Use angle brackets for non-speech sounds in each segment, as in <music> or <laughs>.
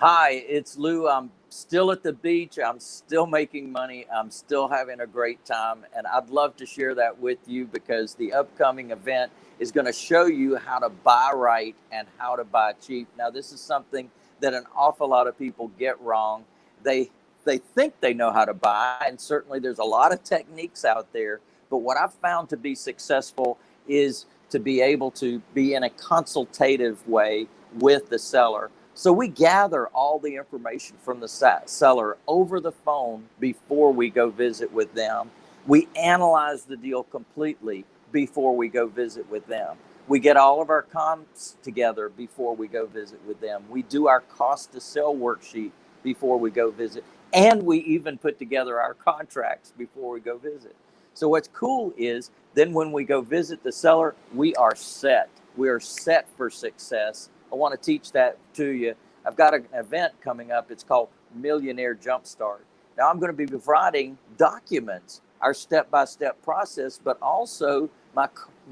Hi, it's Lou. I'm still at the beach. I'm still making money. I'm still having a great time. And I'd love to share that with you because the upcoming event is going to show you how to buy right and how to buy cheap. Now, this is something that an awful lot of people get wrong. They they think they know how to buy, and certainly there's a lot of techniques out there. But what I've found to be successful is to be able to be in a consultative way with the seller so we gather all the information from the seller over the phone before we go visit with them. We analyze the deal completely before we go visit with them. We get all of our comps together before we go visit with them. We do our cost to sell worksheet before we go visit. And we even put together our contracts before we go visit. So what's cool is then when we go visit the seller, we are set. We are set for success I want to teach that to you. I've got an event coming up. It's called Millionaire Jumpstart. Now I'm going to be providing documents, our step-by-step process, but also my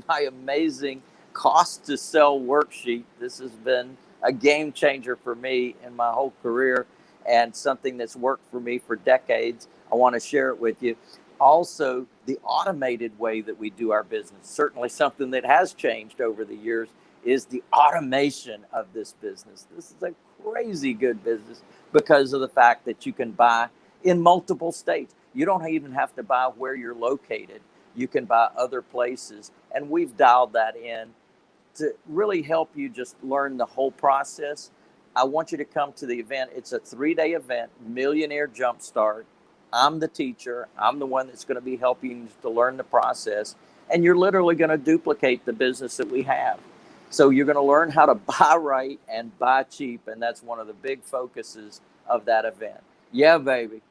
my amazing cost to sell worksheet. This has been a game changer for me in my whole career and something that's worked for me for decades. I want to share it with you. Also, the automated way that we do our business, certainly something that has changed over the years is the automation of this business. This is a crazy good business because of the fact that you can buy in multiple states. You don't even have to buy where you're located. You can buy other places. And we've dialed that in to really help you just learn the whole process. I want you to come to the event. It's a three day event, Millionaire Jumpstart. I'm the teacher. I'm the one that's going to be helping you to learn the process. And you're literally going to duplicate the business that we have. So you're going to learn how to <laughs> buy right and buy cheap. And that's one of the big focuses of that event. Yeah, baby.